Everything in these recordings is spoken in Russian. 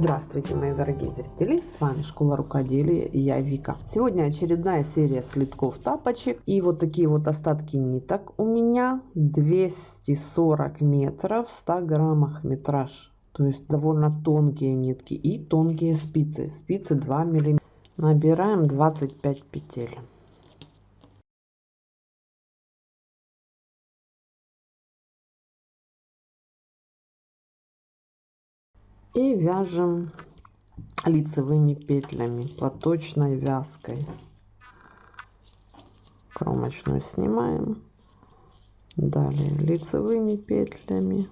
Здравствуйте, мои дорогие зрители! С вами Школа Рукоделия и я Вика. Сегодня очередная серия слитков тапочек. И вот такие вот остатки ниток у меня. 240 метров, 100 граммах метраж. То есть довольно тонкие нитки и тонкие спицы. Спицы 2 миллиметра. Набираем 25 петель. И вяжем лицевыми петлями платочной вязкой. Кромочную снимаем. Далее лицевыми петлями.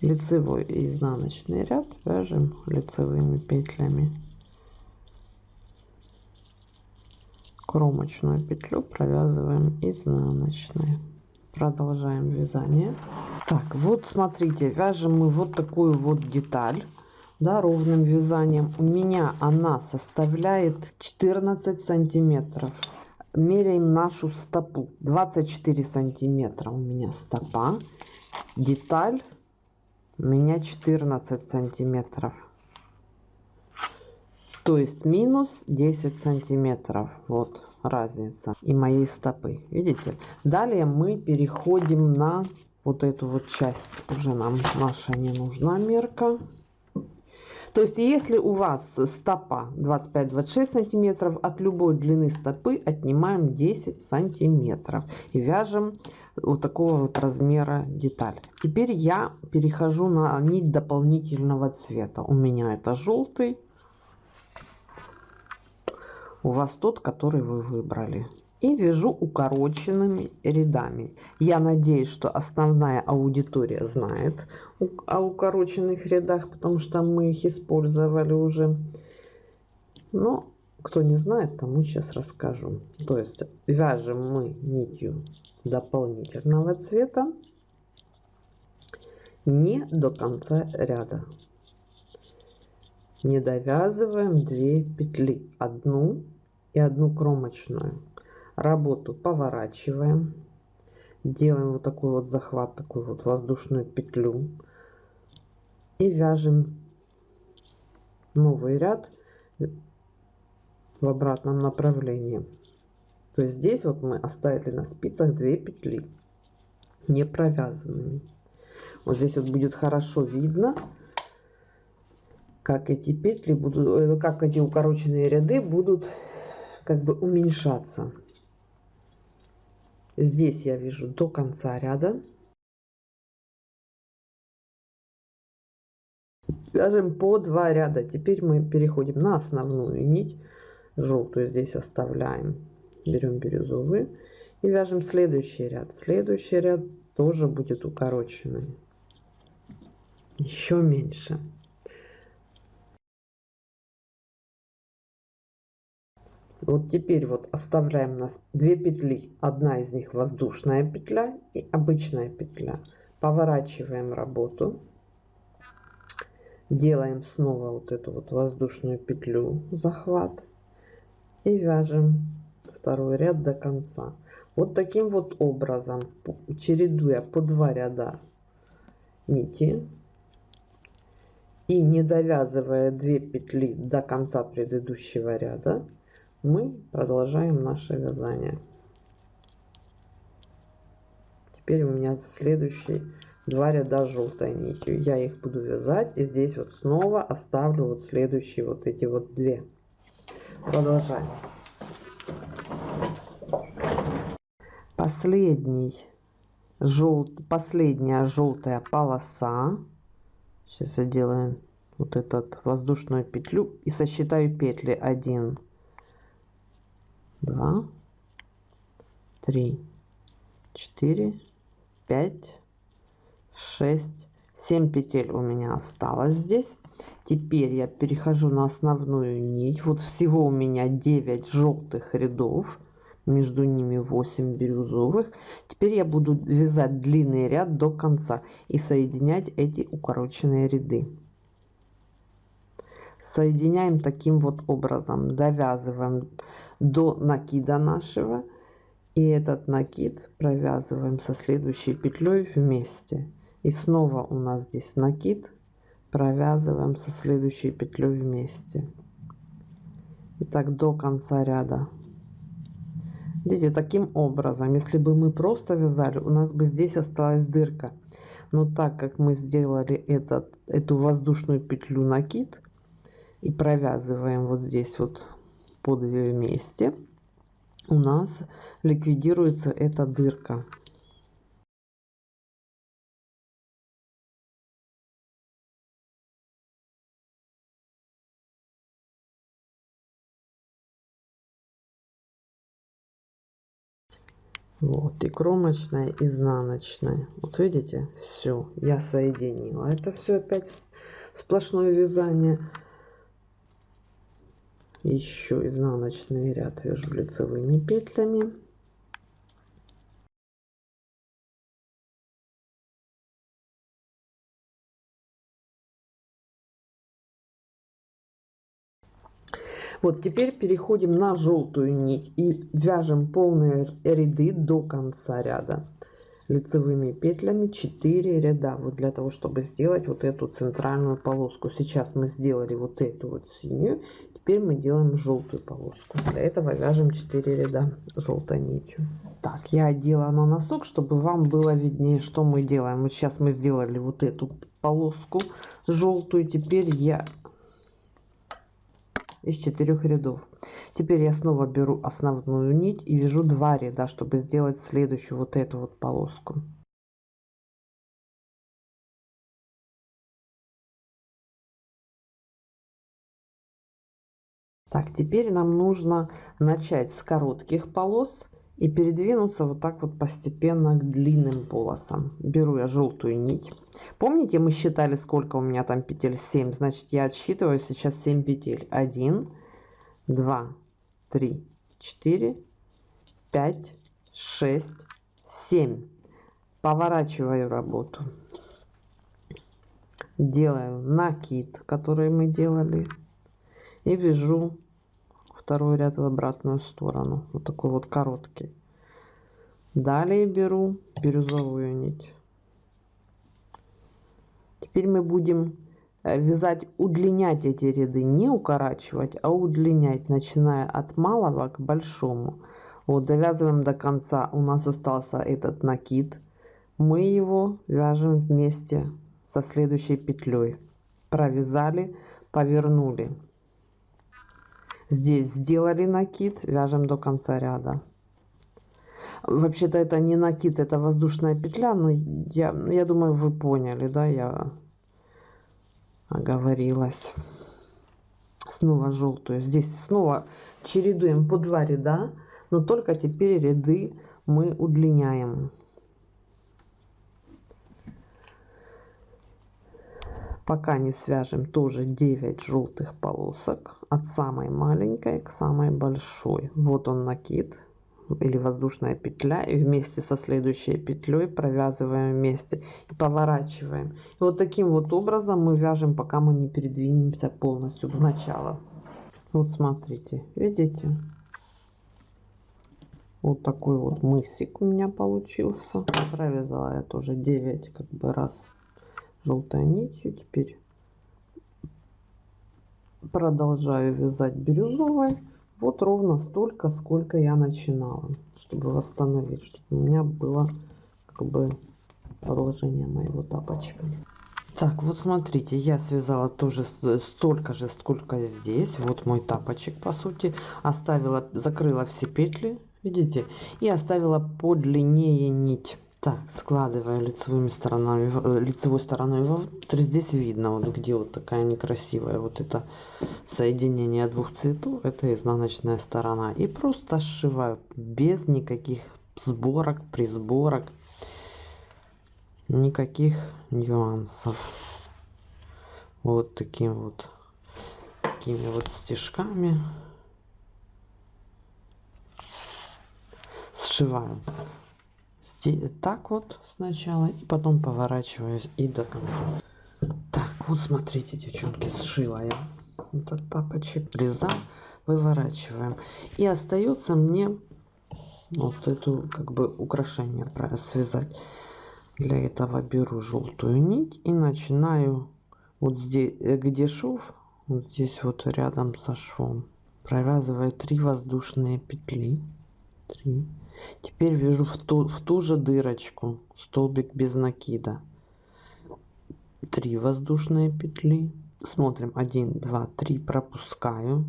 Лицевой и изнаночный ряд вяжем лицевыми петлями. Кромочную петлю провязываем изнаночной. Продолжаем вязание так, вот смотрите, вяжем мы вот такую вот деталь, да, ровным вязанием. У меня она составляет 14 сантиметров. Меряем нашу стопу. 24 сантиметра у меня стопа. Деталь у меня 14 сантиметров. То есть минус 10 сантиметров. Вот разница и моей стопы. Видите? Далее мы переходим на вот эту вот часть уже нам наша не нужна мерка. То есть, если у вас стопа 25-26 сантиметров, от любой длины стопы отнимаем 10 сантиметров и вяжем вот такого вот размера деталь. Теперь я перехожу на нить дополнительного цвета. У меня это желтый. У вас тот, который вы выбрали и вяжу укороченными рядами. Я надеюсь, что основная аудитория знает о укороченных рядах, потому что мы их использовали уже. Но кто не знает, тому сейчас расскажу. То есть вяжем мы нитью дополнительного цвета не до конца ряда. Не довязываем 2 петли, одну и одну кромочную работу поворачиваем делаем вот такой вот захват такую вот воздушную петлю и вяжем новый ряд в обратном направлении. То есть здесь вот мы оставили на спицах 2 петли не провязанными. Вот здесь вот будет хорошо видно как эти петли будут э, как эти укороченные ряды будут как бы уменьшаться Здесь я вяжу до конца ряда. Вяжем по два ряда. Теперь мы переходим на основную нить. Желтую здесь оставляем. Берем бирюзовый. И вяжем следующий ряд. Следующий ряд тоже будет укороченный. Еще меньше. Вот теперь вот оставляем нас две петли. Одна из них воздушная петля и обычная петля. Поворачиваем работу. Делаем снова вот эту вот воздушную петлю, захват. И вяжем второй ряд до конца. Вот таким вот образом, чередуя по два ряда нити и не довязывая 2 петли до конца предыдущего ряда, мы продолжаем наше вязание. Теперь у меня следующий два ряда желтой нитью. Я их буду вязать и здесь вот снова оставлю вот следующие вот эти вот две. Продолжаем. Последний жел последняя желтая полоса. Сейчас я делаю вот этот воздушную петлю и сосчитаю петли. 1 два, три, четыре, пять, шесть, семь петель у меня осталось здесь. Теперь я перехожу на основную нить. Вот всего у меня 9 желтых рядов. Между ними 8 бирюзовых. Теперь я буду вязать длинный ряд до конца и соединять эти укороченные ряды. Соединяем таким вот образом. Довязываем до накида нашего и этот накид провязываем со следующей петлей вместе И снова у нас здесь накид. Провязываем со следующей петлей вместе. И так до конца ряда. Видите, таким образом, если бы мы просто вязали, у нас бы здесь осталась дырка. Но так как мы сделали этот, эту воздушную петлю накид и провязываем вот здесь вот по две вместе, у нас ликвидируется эта дырка. Вот, и кромочная, изнаночная. Вот видите, все, я соединила. Это все опять сплошное вязание. Еще изнаночный ряд вяжу лицевыми петлями. Вот теперь переходим на желтую нить и вяжем полные ряды до конца ряда лицевыми петлями 4 ряда вот для того чтобы сделать вот эту центральную полоску сейчас мы сделали вот эту вот синюю теперь мы делаем желтую полоску. Для этого вяжем 4 ряда желтой нитью. Так я одела на носок чтобы вам было виднее что мы делаем. Вот сейчас мы сделали вот эту полоску желтую теперь я из четырех рядов. Теперь я снова беру основную нить и вяжу два ряда чтобы сделать следующую вот эту вот полоску так теперь нам нужно начать с коротких полос и передвинуться вот так вот постепенно к длинным полосам. Беру я желтую нить. Помните, мы считали, сколько у меня там петель? 7. Значит, я отсчитываю сейчас 7 петель. 1, 2, 3, 4, 5, 6, 7. Поворачиваю работу. Делаю накид, который мы делали. И вяжу второй ряд в обратную сторону. Вот такой вот короткий. Далее беру бирюзовую нить. Теперь мы будем э, вязать удлинять эти ряды не укорачивать а удлинять начиная от малого к большому. Вот довязываем до конца. У нас остался этот накид. Мы его вяжем вместе со следующей петлей. Провязали повернули Здесь сделали накид, вяжем до конца ряда. Вообще-то это не накид, это воздушная петля, но я, я думаю, вы поняли, да, я оговорилась. Снова желтую. Здесь снова чередуем по два ряда, но только теперь ряды мы удлиняем. Пока не свяжем тоже 9 желтых полосок от самой маленькой к самой большой. Вот он накид или воздушная петля и вместе со следующей петлей провязываем вместе и поворачиваем. И вот таким вот образом мы вяжем пока мы не передвинемся полностью в начало. Вот смотрите видите? Вот такой вот мысик у меня получился. Провязала я тоже 9 как бы раз желтой нитью. Теперь продолжаю вязать бирюзовой. Вот ровно столько сколько я начинала чтобы восстановить чтобы у меня было как бы продолжение моего тапочка. Так вот смотрите я связала тоже столько же сколько здесь. Вот мой тапочек по сути. Оставила закрыла все петли видите и оставила подлиннее нить так складывая лицевыми сторонами э, лицевой стороной вовнутрь здесь видно вот где вот такая некрасивая вот это соединение двух цветов это изнаночная сторона. И просто сшиваю без никаких сборок присборок никаких нюансов. Вот таким вот такими вот стежками сшиваю так вот сначала и потом поворачиваюсь и до конца. Так вот смотрите девчонки сшила я этот тапочек. Реза выворачиваем. И остается мне вот эту как бы украшение связать. Для этого беру желтую нить и начинаю вот здесь, э, где шов, вот здесь вот рядом со швом, провязываю 3 воздушные петли. 3. Теперь вяжу в ту, в ту же дырочку столбик без накида. 3 воздушные петли. Смотрим 1, 2, 3, пропускаю.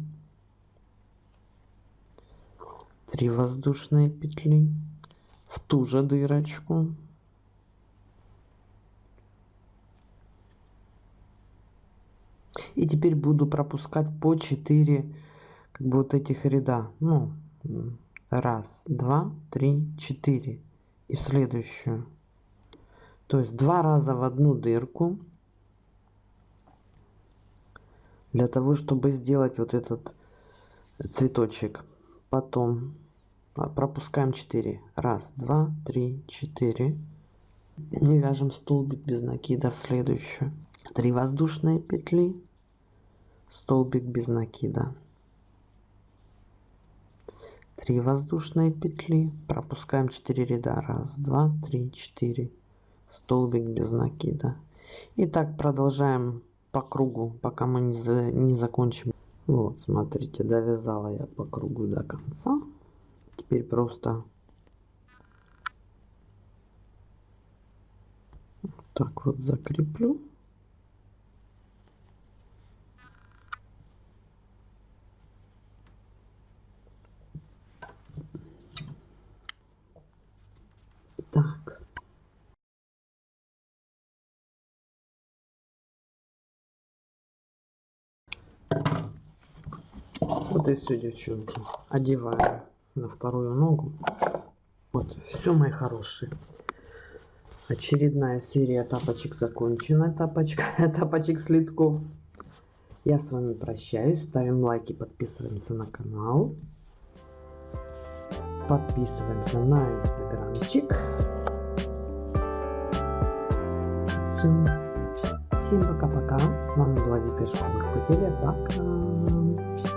3 воздушные петли в ту же дырочку И теперь буду пропускать по 4 как бы вот этих ряда. Ну, раз, два, три, четыре. И в следующую. То есть два раза в одну дырку. Для того, чтобы сделать вот этот цветочек. Потом пропускаем 4. Раз, два, три, четыре. Не вяжем столбик без накида в следующую. 3 воздушные петли столбик без накида 3 воздушные петли. Пропускаем 4 ряда. 1 2 3 4 столбик без накида. И так продолжаем по кругу пока мы не, за, не закончим. Вот смотрите довязала я по кругу до конца. Теперь просто так вот закреплю Так. Вот и все, девчонки. Одеваю на вторую ногу. Вот, все, мои хорошие. Очередная серия тапочек закончена. Тапочка, тапочек слитков. Я с вами прощаюсь. Ставим лайки, подписываемся на канал. Подписываемся на инстаграмчик. Все. Всем пока-пока. С вами была Вика из школы Пока.